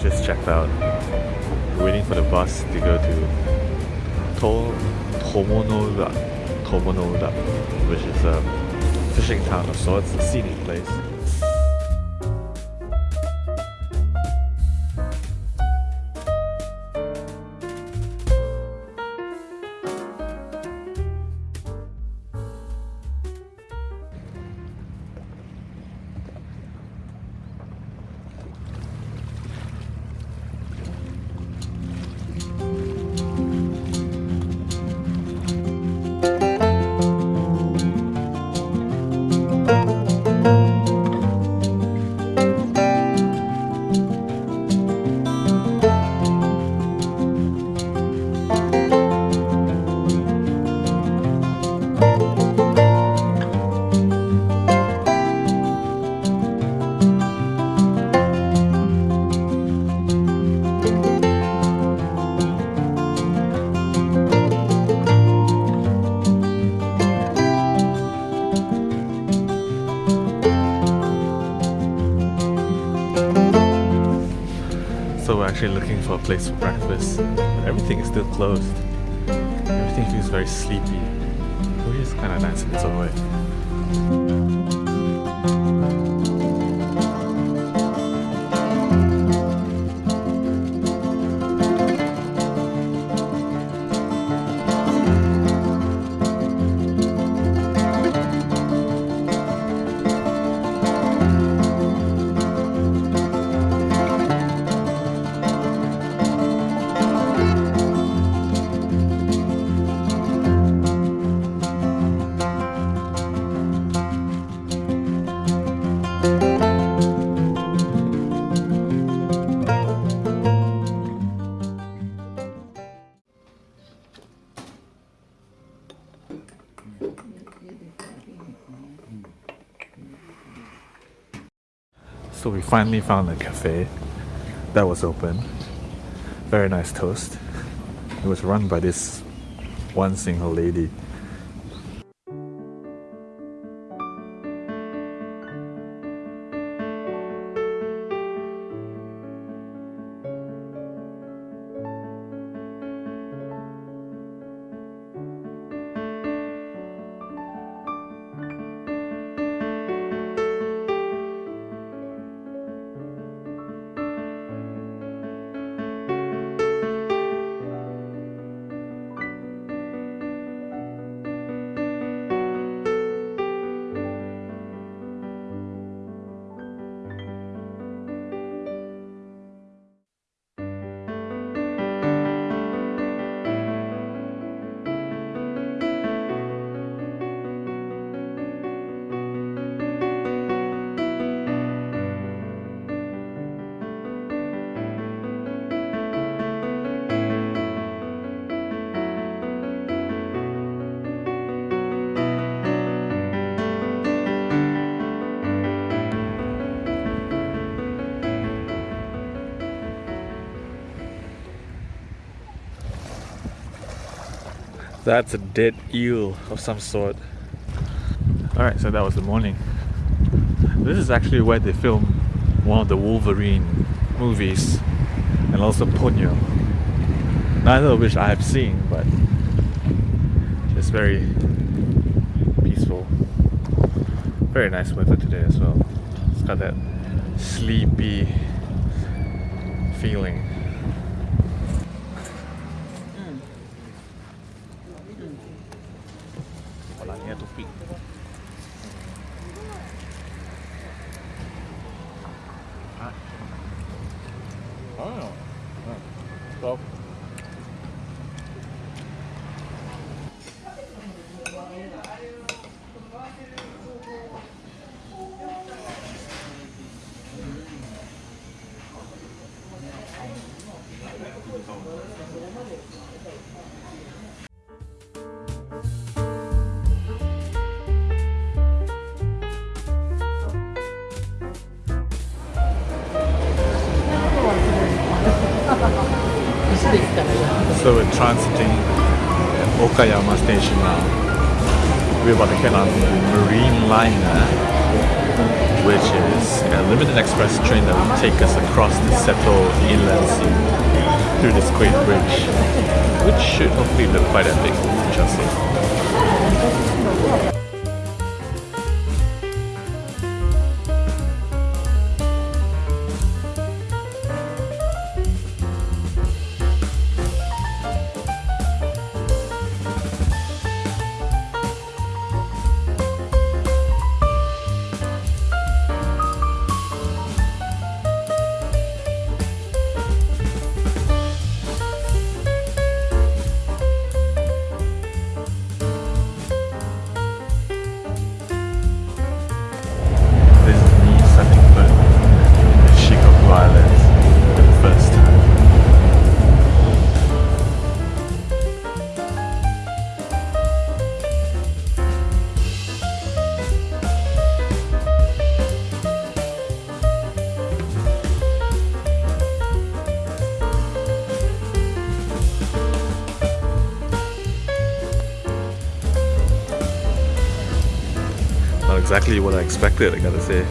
just checked out. We're waiting for the bus to go to to Tomonoura, which is a fishing town of sorts, a scenic place. Actually looking for a place for breakfast. But everything is still closed. Everything feels very sleepy, which is kind of nice in its own way. So we finally found a cafe that was open. Very nice toast. It was run by this one single lady. That's a dead eel of some sort. Alright, so that was the morning. This is actually where they film one of the Wolverine movies and also Ponyo. Neither of which I have seen, but it's very peaceful. Very nice weather today as well. It's got that sleepy feeling. So we're transiting Okayama Station now. We're about to get on the Marine Liner, which is a limited express train that will take us across the Seto Inland Sea through this great bridge, which should hopefully look quite epic, we shall exactly what I expected, I gotta say.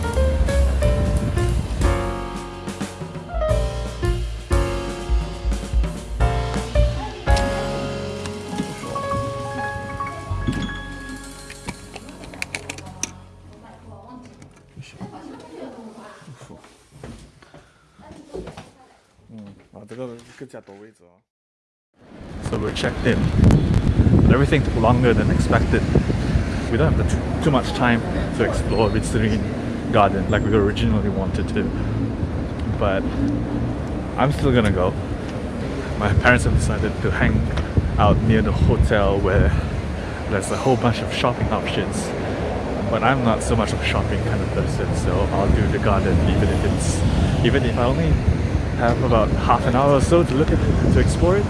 Hmm. Ah, so we're checked in. But everything took longer than expected we don't have too, much time to explore Ritsurin Garden like we originally wanted to. But I'm still gonna go. My parents have decided to hang out near the hotel where there's a whole bunch of shopping options. But I'm not so much of a shopping kind of person, so I'll do the garden even if it's even if I only have about half an hour or so to look at it, to explore it.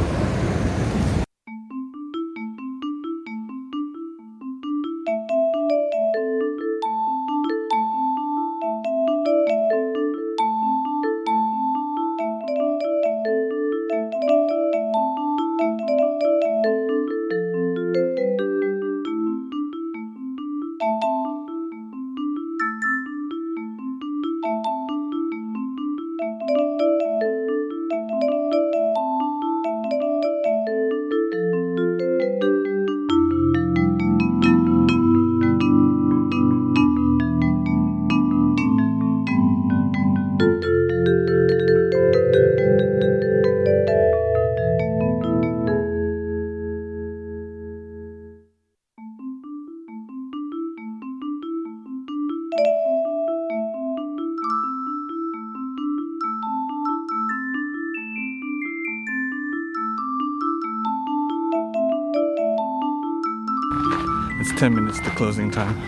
10 minutes to closing time.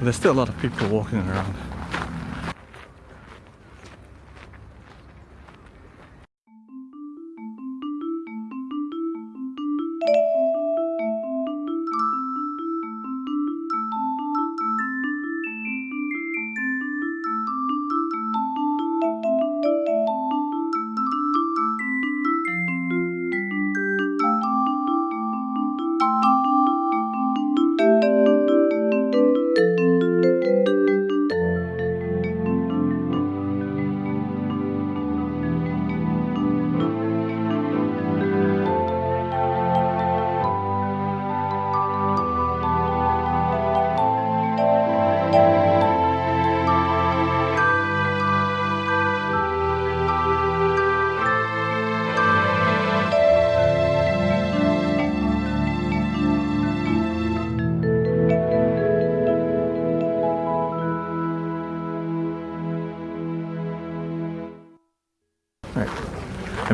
There's still a lot of people walking around.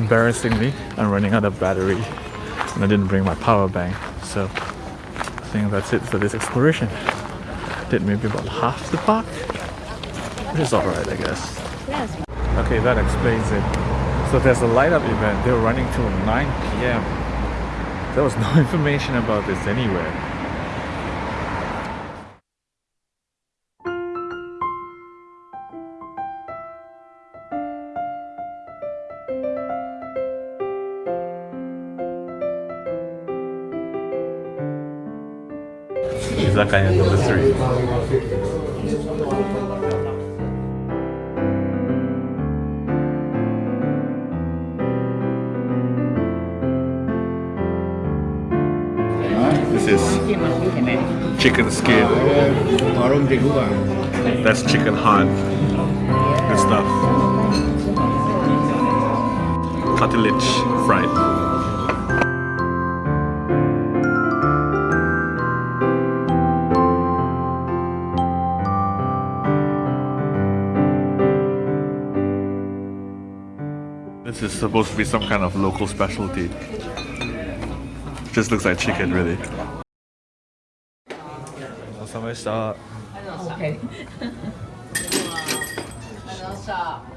Embarrassingly I'm running out of battery. And I didn't bring my power bank so I think that's it for this exploration. Did maybe about half the park. Which is alright I guess. Okay that explains it. So there's a light up event. They're running till 9 p.m there was no information about this anywhere и number three. This is chicken skin. That's chicken heart Good stuff. Cartilage fried. Is supposed to be some kind of local specialty. Just looks like chicken, really. お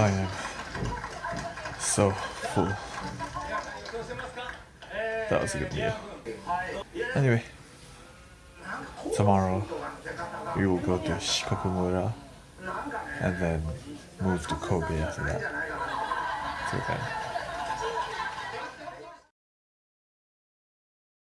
I am so full. That was a good meal. Anyway, tomorrow we will go to Shikokumura and then move to Kobe after that. So then